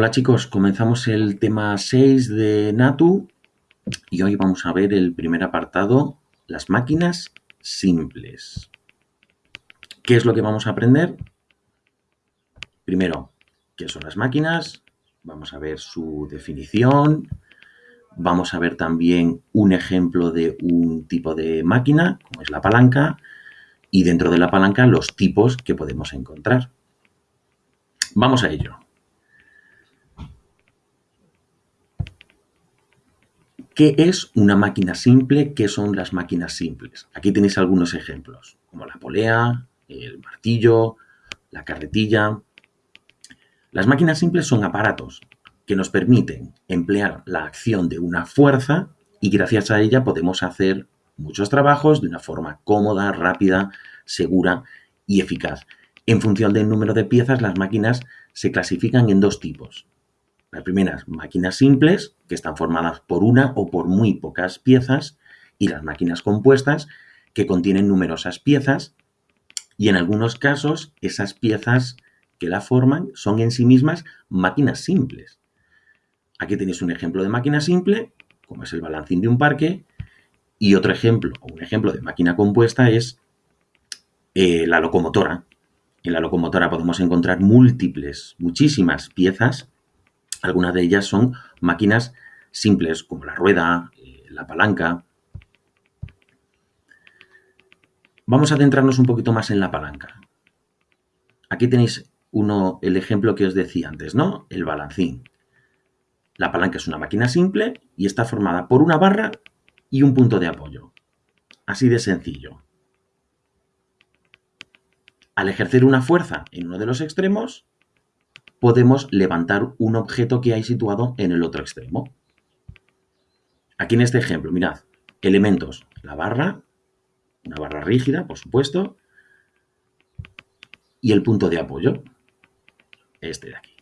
Hola chicos, comenzamos el tema 6 de Natu y hoy vamos a ver el primer apartado, las máquinas simples. ¿Qué es lo que vamos a aprender? Primero, ¿qué son las máquinas? Vamos a ver su definición. Vamos a ver también un ejemplo de un tipo de máquina, como es la palanca, y dentro de la palanca los tipos que podemos encontrar. Vamos a ello. ¿Qué es una máquina simple? ¿Qué son las máquinas simples? Aquí tenéis algunos ejemplos, como la polea, el martillo, la carretilla. Las máquinas simples son aparatos que nos permiten emplear la acción de una fuerza y gracias a ella podemos hacer muchos trabajos de una forma cómoda, rápida, segura y eficaz. En función del número de piezas, las máquinas se clasifican en dos tipos. Las primeras, máquinas simples, que están formadas por una o por muy pocas piezas, y las máquinas compuestas, que contienen numerosas piezas, y en algunos casos esas piezas que la forman son en sí mismas máquinas simples. Aquí tenéis un ejemplo de máquina simple, como es el balancín de un parque, y otro ejemplo, o un ejemplo de máquina compuesta es eh, la locomotora. En la locomotora podemos encontrar múltiples, muchísimas piezas algunas de ellas son máquinas simples, como la rueda, eh, la palanca. Vamos a centrarnos un poquito más en la palanca. Aquí tenéis uno, el ejemplo que os decía antes, ¿no? El balancín. La palanca es una máquina simple y está formada por una barra y un punto de apoyo. Así de sencillo. Al ejercer una fuerza en uno de los extremos, podemos levantar un objeto que hay situado en el otro extremo. Aquí en este ejemplo, mirad, elementos, la barra, una barra rígida, por supuesto, y el punto de apoyo, este de aquí.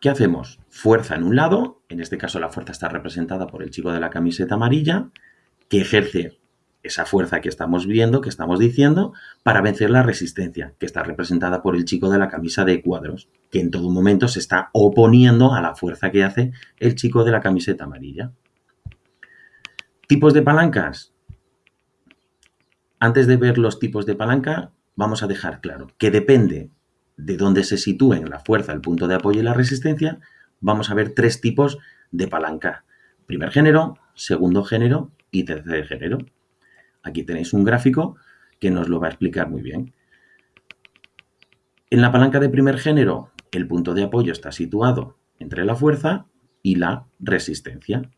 ¿Qué hacemos? Fuerza en un lado, en este caso la fuerza está representada por el chico de la camiseta amarilla, que ejerce esa fuerza que estamos viendo, que estamos diciendo, para vencer la resistencia, que está representada por el chico de la camisa de cuadros, que en todo momento se está oponiendo a la fuerza que hace el chico de la camiseta amarilla. Tipos de palancas. Antes de ver los tipos de palanca, vamos a dejar claro que depende de dónde se sitúen la fuerza, el punto de apoyo y la resistencia, vamos a ver tres tipos de palanca. Primer género, segundo género y tercer género. Aquí tenéis un gráfico que nos lo va a explicar muy bien. En la palanca de primer género, el punto de apoyo está situado entre la fuerza y la resistencia.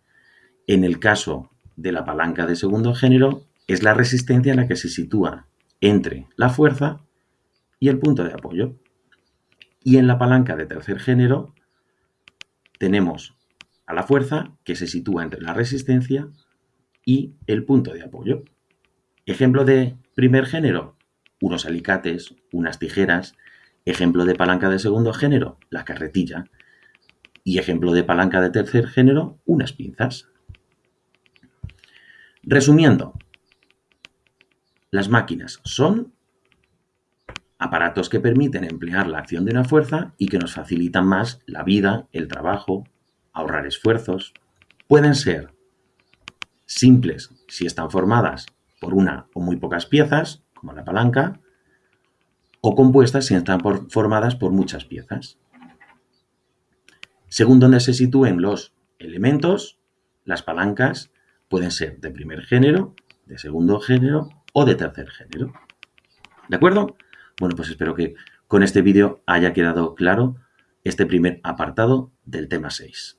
En el caso de la palanca de segundo género, es la resistencia la que se sitúa entre la fuerza y el punto de apoyo. Y en la palanca de tercer género tenemos a la fuerza que se sitúa entre la resistencia y el punto de apoyo. Ejemplo de primer género, unos alicates, unas tijeras. Ejemplo de palanca de segundo género, la carretilla. Y ejemplo de palanca de tercer género, unas pinzas. Resumiendo, las máquinas son aparatos que permiten emplear la acción de una fuerza y que nos facilitan más la vida, el trabajo, ahorrar esfuerzos. Pueden ser simples si están formadas por una o muy pocas piezas, como la palanca, o compuestas si están formadas por muchas piezas. Según donde se sitúen los elementos, las palancas pueden ser de primer género, de segundo género o de tercer género. ¿De acuerdo? Bueno, pues espero que con este vídeo haya quedado claro este primer apartado del tema 6.